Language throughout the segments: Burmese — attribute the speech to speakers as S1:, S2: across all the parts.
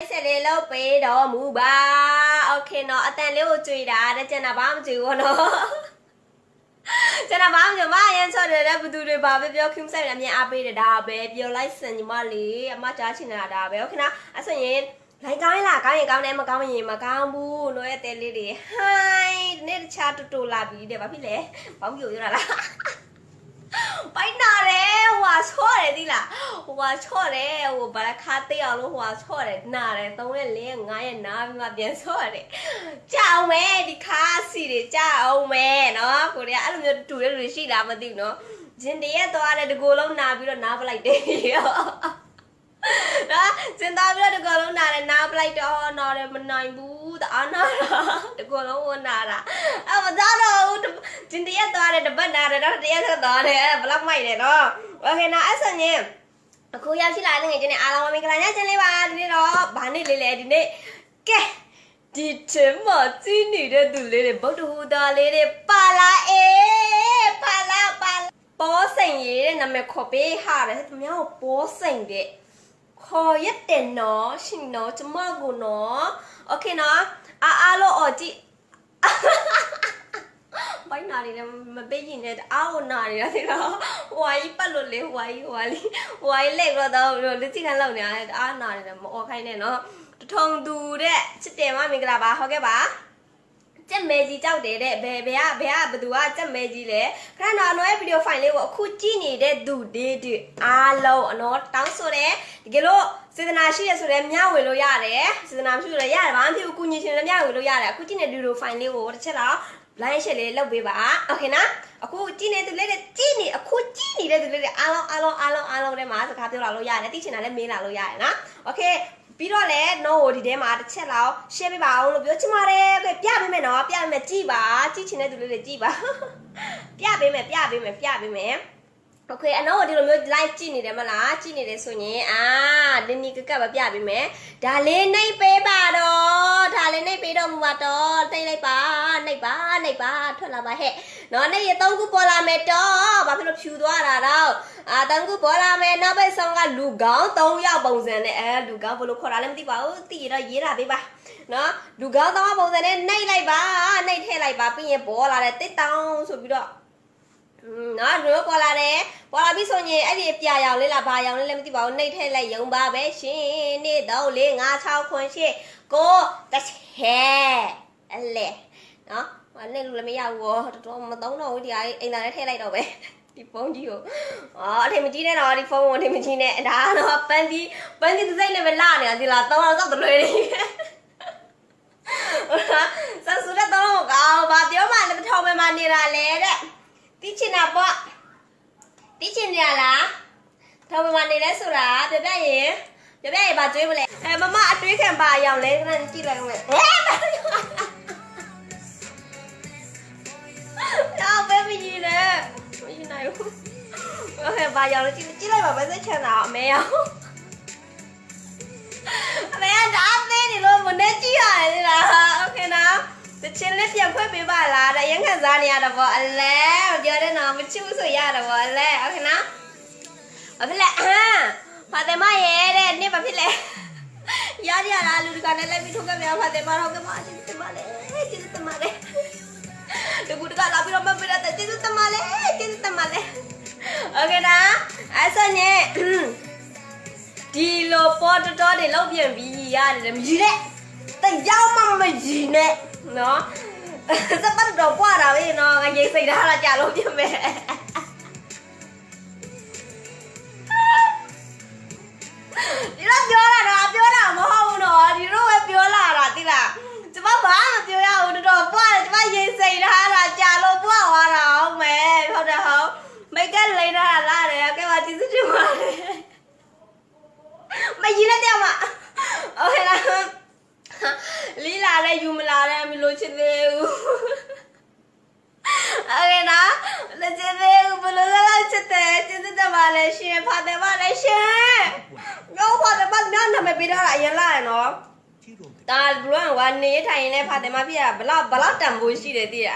S1: ဆက်လေးလုပ်ပေးတော်မူပါโอเคနော်အတန်လေးကိုကြွေတာတဲ့ကျန်တာဘာမှမကြွေဘူးနော်ကျန်တာဘာမှမကြွေမအရင်ဆော့တယ်တဲ့ဘသူတွေဘာပဲပြောခင်ဆိုင်လည်းအမြင်အားပေးတယ်ဒါပဲပြောလိုက်စင်ညီမလေးအမကြားချင်တာဒါပဲโอเคနော်အဲ့ဆိုရင်လိုက်ကောင်းလားကောင်းရင်ကောင်းတယ်မကောင်းရင်မကောင်းဘူးနိုးရဲ့တဲလေးတွေဟိုင်းဒီနေ့တခြားတူတူလာပြီတဲ့ဘာဖြစ်လဲဘာမှမပြောရလား ပိုက်နာတယ် ဟိုဟာချော့တယ်ဒီလားဟိုဟာချော့တယ်ဟိုဘာလဲခါသေးအောင်လို့ဟိုဟာချော့တယ်နာတယ်3ရက်4ရက်5ရက်နားပြီးမှပြန်ချော့တယ်ကြောက်မဲဒီခါစီတွေကြောက်အောင်မဲနော်ကိုရီးယားအဲ့လိုမျိုးတူတဲ့လူတွေရှိလားမသိဘူးနော်ဂျင်တရက်သွားတယ်တကူလုံးနာပြီးတော့နားပလိုက်တယ်နော်စင်သားပြီးတော့တကူလုံးနာတယ်နားပလိုက်တော့နော်တယ်မနိုင်ဘူးတအားနာတာတကူလုံးဝနာတာအဲ့မသားတော့ ဘူးဂျင်တရက်သွားတယ်တပတ်နာတယ်တော့တရက်ဆက်သွားတယ်ဘလောက်မိုက်တယ်နော်โอเคနော်အဲ့ဆိုရင်အခုရောက်ရှိလာတဲ့ငွေချင်းနဲ့အားလုံးမင်္ဂလာညချင်လေးပါဒီနေ့တော့ဗာနေ့လေးလေဒီနေ့ကဲဒီချင်းမကြီးနေတဲ့သူလေးတွေဗုဒ္ဓဟူသားလေးတွေပါလာအေးပါလာပါလာပေါ်စိန်ရေးတဲ့နာမည်ခေါ်ပေးဟာတယ်သူများကိုပေါ်စိန်တဲ့ ခေါ်ရတယ်နော်ရှင်နော်ကျမကိုနော်โอเคနော်အားအားလို့អော်ကြည့် ဘိုင်းနာရီလည်းမပေးရင်လည်းအားကိုနာရီရတယ်နော်ဟွာကြီးပတ်လို့လေဟွာကြီးဟွာလေးဟွာကြီးလက်တော့တော့လက်ချိခံလောက်နေရတယ်အားနာရီလည်းမអော်ခိုင်းနဲ့နော်တထုံသူတဲ့ချစ်တယ်မမင်္ဂလာပါဟုတ်ကဲ့ပါ ကြက်မဲကြီးကြောက်တယ်တဲ့ဘယ်ဘယ်ကဘယ်ကဘသူကကြက်မဲကြီးလဲခဏတော့အနော်ရဲ့ဗီဒီယိုဖိုင်လေးကိုအခုကြည့်နေတဲ့သူတွေတွေအားလုံးအနော်တောင်းဆိုတယ်တကယ်လို့စေတနာရှိရဆိုလည်းမျှဝေလို့ရတယ်စေတနာမရှိလို့လည်းရတယ်ဘာမှမဖြစ်ဘူးကုညီရှင်လည်းမျှဝေလို့ရတယ်အခုကြည့်နေတဲ့ဗီဒီယိုဖိုင်လေးကိုတစ်ချက်တော့ line share လေးလုပ်ပေးပါโอเคနော်အခုကြည့်နေသူလေးတွေကြည့်နေအခုကြည့်နေတဲ့သူလေးတွေအားလုံးအားလုံးအားလုံးအားလုံးထဲမှာစကားပြောလာလို့ရတယ်သိချင်တာလည်းမေးလာလို့ရတယ်နော်โอเค ပြီးတော့လည်း no ကိုဒီထဲမှာတစ်ချက်လောက် share ပေးပါအောင်လို့ပြောချင်ပါတယ်ကဲပြပေးမယ်နော်ပြပေးမယ်ကြည်ပါကြည်ချင်တဲ့သူလေးတွေကြည်ပါပြပေးမယ်ပြပေးမယ်ပြပေးမယ် โอเคအနောက်ဒီလိုမျိုး live ကြည့်နေတယ်မလားကြည့်နေတယ်ဆိုရင်အာလင်းနီကကပ်ပဲပြပေးမယ်ဒါလေးနှိပ်ပေးပါတော့ဒါလေးနှိပ်ပေးတော့မူပါတော့နှိပ်လိုက်ပါနှိပ်ပါနှိပ်ပါထွက်လာပါဟဲ့နော်နှိပ်ရသုံးခုပေါ်လာမယ်တော့ဘာဖြစ်လို့ဖြူသွားတာတော့အာသုံးခုပေါ်လာမယ်နောက်ဘက်ဆောင်ကလူကောင်း၃ယောက်ပုံစံနဲ့အဲလူကောင်းဘယ်လိုခေါ်တာလဲမသိပါဘူးသိရတော့ရေးတာပေးပါနော်လူကောင်း၃ယောက်ပုံစံနဲ့နှိပ်လိုက်ပါနှိပ်ထည့်လိုက်ပါပြီးရင်ပေါ်လာတယ်တစ်တောင်းဆိုပြီးတော့ နော်တို့ပေါ်လာတယ်ပေါ်လာပြီဆိုရင်အဲ့ဒီပြာရောင်လေးလားဘာရောင်လေးလည်းမသိပါဘူးနှိပ်ထည့်လိုက်ယုံပါပဲရှင်နေ့တော့လေး9 6 9 8 9တစ်ဟဲအလေနော်ဟာနေ့လူလည်းမရဘူးတော့တော်မသုံးတော့ဘူးဒီဟာအိမ်သာလည်းထည့်လိုက်တော့ပဲဒီဖုန်းကြီးကိုအော်အထင်မကြီးနဲ့တော့ဒီဖုန်းကိုအထင်မကြီးနဲ့ဒါကတော့ပန်းစီပန်းစီဒီဇိုင်းနဲ့ပဲလာနေတာဒီလား3အောင်စောက်တလွဲနေဆဆူရတော့ကောင်းဘာပြောမှလည်းမထောင်မှမနေတာလေတဲ့ တိချင်တာပေါ့တိချင်ကြလားထောင်မမနေလဲဆိုတာပြပြရင်ပြပြရင်ဗာကျွေးမလဲအဲမမအတွေးခံပါအောင်လဲခဏကြည့်လိုက်အောင်လေဟဲ့တော့ဘယ်မကြီးလဲမရှိနိုင်ဘူးโอเคဗာရောက်လို့ကြည့်ကြည့်လိုက်ပါမစက်ချန်တာအမေရောက်အမေကဒါသေးနေလို့မနဲ့ကြည့်ရတယ်လားโอเคနော် တချင်းလေးပြန်ခွဲပေးပါလားတရင်ခံစားနေရတာပေါ့အလဲမပြောတဲ့နော်မချစ်ဘူးဆိုရတာပေါ့အလဲဟုတ်ကဲ့နော်ဘာဖြစ်လဲအာဖာတယ်မရဲ့တဲ့နေ့ဘာဖြစ်လဲရရလားလူတကာနဲ့လိုက်ပြီးထုတ်ခဲ့မြောက်ဖာတယ်မတော့ကမကျေးဇူးတင်ပါတယ်ကျေးဇူးတင်ပါတယ်လူကူတကလာပြီးတော့မပေးတဲ့ကျေးဇူးတင်ပါတယ်ကျေးဇူးတင်ပါတယ်ဟုတ်ကဲ့နော်အဲ့ဆိုရင်ဒီလိုပေါ်တော်တွေလောက်ပြန်ပြီးရတယ်မကြီးနဲ့တယောက်မှမကြီးနဲ့ နော်စပတ်တော့ပွားတာပဲနော်ငါရိတ်စိတ်ထားတာကြာလို့ပြင်မယ်ဒီတော့ပြောတာတော့ပြောတာမဟုတ်ဘူးနော်ဒီတော့ပဲပြောလာတာတိလားကျမဘာမှမပြောရဘူးတော်တော်ပွားတယ်ကျမရိတ်စိတ်ထားတာကြာလို့ပွားသွားတာဟုတ်မယ်ဟုတ်တယ်ဟုတ်မိတ်က လီလာတဲ့ယူမလာတဲ့မလို့ချစ်သေးဘူးအဲ့ဒါလက်ချစ်သေးဘူးဘလို့လောက်ချစ်တယ်ချစ်တဲ့ပါလေရှင်ဖာတယ်ပါလေရှင်ငေါ့ဖာတယ်ပါနာနာမပေးတော့အရင်လာရနော်ဒါဘလွန်ဝါနေထိုင်နေတဲ့ဖာတယ်မဖြစ်ရဘလောက်ဘလောက်တန်ဖိုးရှိတယ်သိရ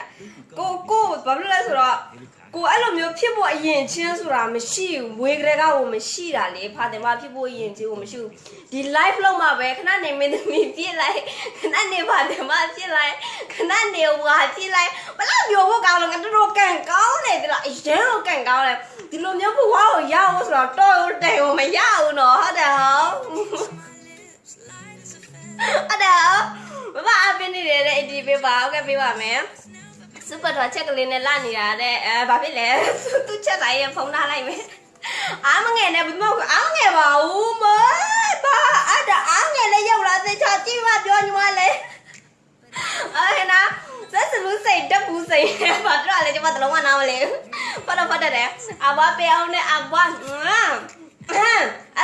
S1: ကိုကိုဘာလို့လဲဆိုတော့ ကိုအဲ့လိုမျိုးဖြစ်ဖို့အရင်ချင်းဆိုတာမရှိဘူးမွေးကလေးကဟိုမရှိတာလေဖာတင်မဖြစ်ဖို့အရင်ချင်းကိုမရှိဘူးဒီ live လုံးမှာပဲခဏနေမင်းသမီးပြစ်လိုက်ခဏနေဖာတင်မပြစ်လိုက်ခဏနေဝါပြစ်လိုက်ဘလို့မျိုးဖို့ကောင်းလို့ငါတို့ကန်ကောင်းတယ်ဒီလားအရင်တော့ကန်ကောင်းတယ်ဒီလိုမျိုးဘဝကိုရအောင်ဆိုတော့တော့တိုင်ကိုမရဘူးနော်ဟုတ်တယ်ဟောအဲ့ဒါမမအပင်းနေတဲ့အဒီပေးပါဟုတ်ကဲ့ပေးပါမယ် စူပါတော့ချက်ကလေးနဲ့လာနေတာတဲ့အဲဘာဖြစ်လဲသူချက်တိုင်းရဖုန်းထားလိုက်မယ်အားမငယ်နဲ့ဘယ်မှာအားမငယ်ပါဘူးမဘာအဲ့ဒါအားငယ်လေးရောက်လာတဲ့ချာကြည့်မပြောညီမလေးအဲ့နာသက်စလူစိတ်တက်ဘူးစိတ်ဘာတော့လဲကျမတလုံးမနာမလဲဖတ်တော့ဖတ်တယ်အဘပေအောင်နဲ့အဘအဲ့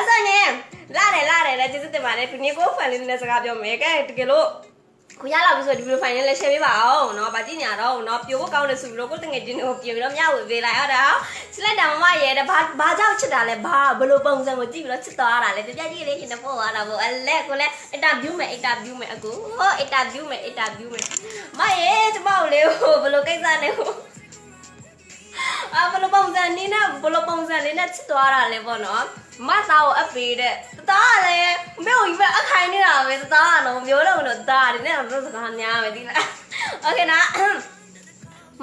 S1: ဆိုရင်လာတယ်လာတယ်လည်းကျေးဇူးတင်ပါတယ်ဒီနေ့ကိုဖန်လေးနဲ့စကားပြောမယ်ကဲတကယ်လို့ ကိုရလာပြီဆိုဒီဗီဒီယိုဖိုင်လေးလည်း share ပေးပါအောင်เนาะဗာကြည့်ညာတော့เนาะပြိုဖို့ကောင်းတယ်ဆိုပြီးတော့ကိုတငယ်ချင်းတွေကိုပြင်ပြီးတော့မျှဝေပေးလိုက်ဟုတ်တယ်ချစ်လိုက်တာမမရဲတဲ့ဘာဘာကြောင့်ချစ်တာလဲဘာဘယ်လိုပုံစံကိုကြည့်ပြီးတော့ချစ်သွားတာလဲပြပြကြည့်လေးရှင်တော့ပို့သွားတာပေါ့အလဲကိုလည်း interview မယ် interview မယ်အကူဟော interview မယ် interview မယ်မရဲကျမကိုလေဟိုဘယ်လိုကိစ္စနဲ့ဟို အာဘယ်လိုပုံစံနေနဲ့ဘယ်လိုပုံစံလေးနဲ့ချစ်သွားတာလဲပေါ့နော်မသားကိုအပေးတဲ့သားကလည်းမေကိုကြီးပဲအခိုင်နေတာပဲသားကတော့မျိုးတော့တော့သားတယ်နဲ့တော့စကားများပဲဒီလားโอเคနာ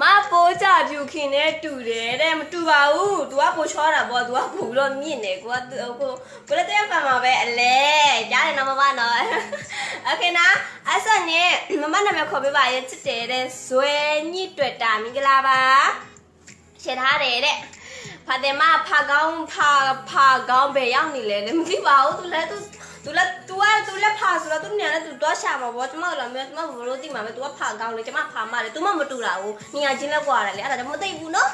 S1: မပိုးကြပြူခင်နဲ့တူတယ်တဲ့မတူပါဘူး तू ကပိုချောတာပေါ့ तू ကပိုပြီးတော့မြင့်တယ်ကိုကကိုကိုလည်းတဲ့ဖန်မှာပဲအလဲကြားတယ်နော်မမနော်โอเคနာအဲ့ဆိုရင်မမနာမည်ခေါ်ပေးပါရဲ့ချစ်တယ်တဲ့ဇွဲညစ်တွေ့တာမင်္ဂလာပါ ရှင်းထားတယ်တဲ့ဖာတယ်မဖာကောင်းဖာဖာကောင်းပဲရောက်နေလဲလည်းမသိပါဘူး तू လည်း तू तू လည်း तू က तू လည်းဖာဆိုတော့ तू ညာလည်း तू တော့ရှာမှာပေါ့ကျမတို့လည်းကျမဘလို့သိမှာပဲ तू ကဖာကောင်းလေကျမဖာမလေ तू မှမတူတာဘူးနေရာချင်းလည်းကွာတယ်လေအဲ့ဒါကြောင့်မသိဘူးနော်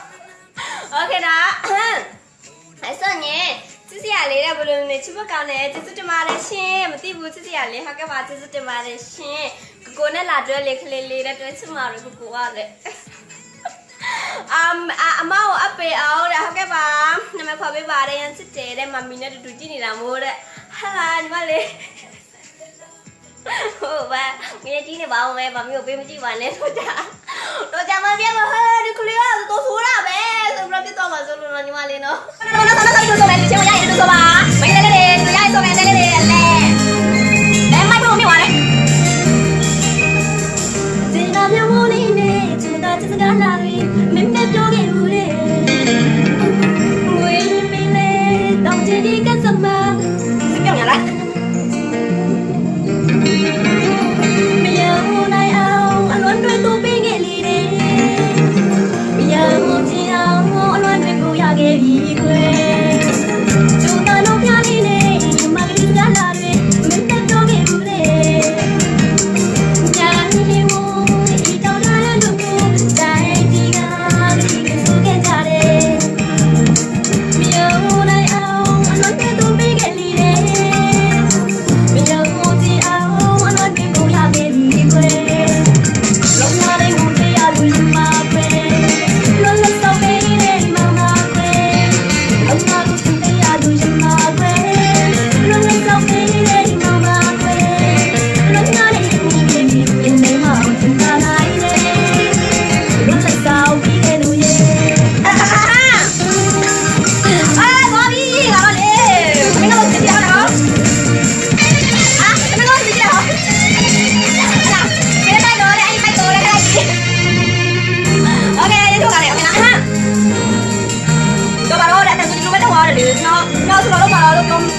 S1: โอเคဒါအဲ့ဆိုရင်စစ်စရာလေးတဲ့ဘလို့နေချစ်ဖို့ကောင်းတယ်ကျေးဇူးတင်ပါတယ်ရှင်မသိဘူးစစ်စရာလေးဟုတ်ကဲ့ပါကျေးဇူးတင်ပါတယ်ရှင်ကိုကိုနဲ့လာတွဲလေးခလေးလေးနဲ့တွဲချစ်မှာလို့ကိုကိုကလည်း အမ်အမောအပေအောင်တဲ့ဟုတ်ကဲ့ပါနာမည်ခေါ်ပေးပါတယ်ရန်စစ်တယ်တဲ့မမီနဲ့တူတူကြည့်နေတာမို့တဲ့ဟာလာညီမလေးဟုတ်ပါမင်းကြီးနေပါဦးမဲမမီကိုပေးမကြည့်ပါနဲ့တော့ကြတော့ကြမပြတ်မဟဲ့ဒီကလေးကတော့ဆိုးတာပဲဆိုပြီးတော့ပြတ်တော့မှဆိုလို့ညီမလေးနော်နော်နော်နော်ဆိုဆိုမယ်ချင်မရရင်တူဆိုပါမင်းလေးလေးဆိုရဆိုမယ်လေးလေးအလဲအဲမိုက်ဖို့မြင်ပါလေဒီနာမျိုးမလေးနဲ့ချစ်တာချစ်တာလာ ရီမင်း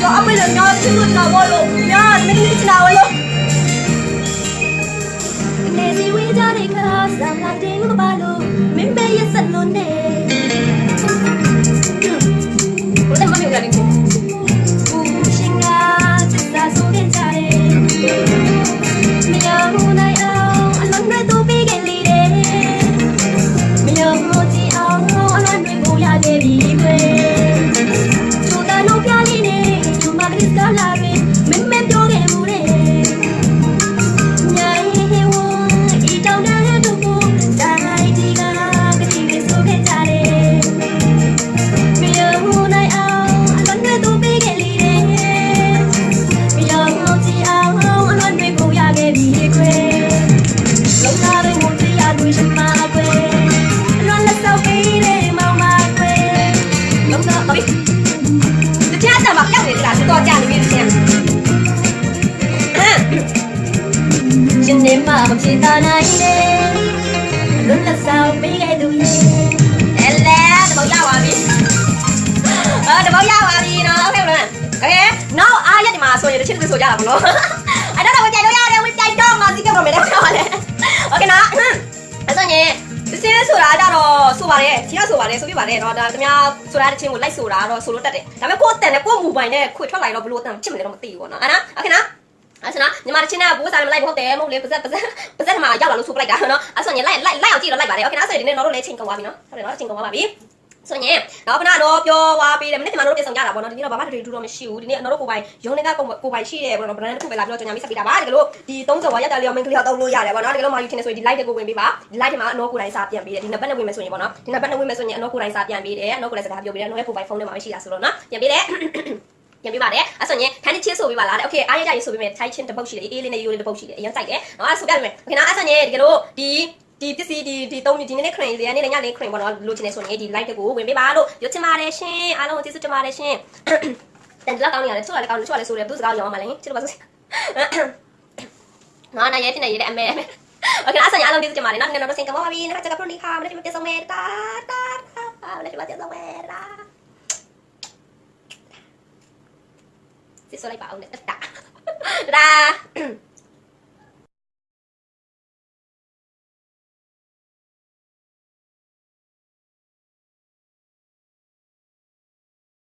S1: တော့အပိတ်လည်းများချစ်လို့တော်ဘောလို့များမင်းလေးချနာဝလို့နေစီဝေးကြတဲ့ခါဆမ်လိုက်တဲ့ဘာလို့မင်းပဲရစလို့နေ
S2: မဖြစ်တာနိုင်တယ်လွတ်လပ်ဆောင်ပေးခဲ့သူရဲ့
S1: အဲလဲတဘောရပါပြီအာတဘောရပါပြီနော်ဟုတ်ကဲ့မလားโอเคနောက်အားရက်ဒီမှာဆိုရင်တစ်ချက်တစ်ချက်ဆိုကြတာပေါ့နော်အဲ့တော့ဝင်ပြိုင်တော့ရတယ်ဝင်ပြိုင်တော့ငါစီးကတော့မယ်တော့ပြောပါလေโอเคနော်အဲ့ဆိုရင်ဒီစင်းဆိုတာကြတော့ဆိုပါတယ်ချီကဆိုပါတယ်ဆိုပြပါတယ်เนาะဒါတမဆိုတာတစ်ချင်းကိုလိုက်ဆိုတာတော့ဆိုလို့တက်တယ်ဒါပေမဲ့ကိုယ်တန်နဲ့ကိုယ်မူပိုင်နဲ့ခွေထွက်လာရင်တော့ဘလို့တန်ချစ်မလဲတော့မသိဘူးပေါ့နော်အဲ့နော်โอเคနော် အဲ့ဆိုတော့ညီမတစ်ချင်းနဲ့ဘူးစားလည်းမလိုက်ဘူးဟုတ်တယ်မဟုတ်လေပါဇက်ပါဇက်ပါဇက်မှာရောက်လာလို့ဆိုပလိုက်တာနော်အဲ့ဆိုရင်လိုက်လိုက်လိုက်အောင်ကြည့်တော့လိုက်ပါတယ်โอเคနော်ဆိုရင်ဒီနေ့တော့လည်းချိန်ကုန်သွားပြီနော်ဟုတ်တယ်နော်ချိန်ကုန်သွားပါပြီဆိုရင်တော့ခဏတော့ပြောသွားပြီးတယ်မနေ့ကမှတော့တင်ဆောင်ကြတာပေါ့နော်ဒီနေ့တော့ဘာမှတည်းတူတော့မရှိဘူးဒီနေ့တော့ကိုပိုင်ရုံးနေကကိုကိုပိုင်ရှိတယ်ပေါ့နော်ဗရန်တစ်ခုပဲလာပြီးတော့ကြောင်ညာမိဆက်ပေးတာပါဒီကလို့ဒီ30ဝါရက်တာလေးရောမင်းကလေးတော့တောင်းလို့ရတယ်ပေါ့နော်ဒီကလို့မာယူထင်နေဆိုရင်ဒီ light တွေကိုဝင်ပေးပါဒီ light ထဲမှာအနောကိုတိုင်းစာပြန်ပေးတယ်ဒီနံပါတ်နဲ့ဝင်မယ်ဆိုရင်ပေါ့နော်ဒီနံပါတ်နဲ့ဝင်မယ်ဆိုရင်အနောကိုတိုင်းစာပြန်ပေးတယ်အနောကိုတိုင်းစကားပြောပေးတယ်အနောရဲ့ကိုပိုင်ဖုန်းထဲမှာမရှိတာဆိုတော့နော်ပြန်ပေးတယ် ပြန်ပြပါတယ်အဲ့ဆိုရင်ခန်းချင်းဆိုပြပါလားတဲ့โอเคအားရကြရေးဆိုပြမယ်ထိုင်းချင်းတစ်ပုတ်ရှိတယ်အေးလေးနဲ့ရိုးလေးတစ်ပုတ်ရှိတယ်အရင်ကြိုက်တယ်နော်အဲ့ဆိုပြမယ်โอเคနော်အဲ့ဆိုရင်ဒီကလို့ဒီဒီပစ္စည်းဒီဒီသုံးဒီနေ့ခရင်လေးနေ့ညလေးခရင်ပေါ့နော်လိုချင်နေဆိုရင်ဒီ light ကိုဝင်ပေးပါလို့ရွတ်ချင်ပါတယ်ရှင်အားလုံးကိုကျေးဇူးတင်ပါတယ်ရှင်တန်ကြလောက်ကောင်းနေရတယ်ချို့လည်းကောင်းတယ်ချို့လည်းဆိုတယ်သူစကားရောင်းမှလည်းချစ်တော့ပါဆိုနော်နားရဲတင်နေရဲတဲ့အမေအမေโอเคအဲ့ဆိုရင်အားလုံးကျေးဇူးတင်ပါတယ်နော်ဒီနေ့တော့ဆင်ကမောပါပြီနော်ကျွန်တော်ပရိုနီခါမနေ့ကပြန်ဆောင်မယ်တာတာတာမနေ့ကပြန်ဆောင်မယ်တာ စစ်ဆိုလိုက်ပါအောင်နဲ့တတာတတာ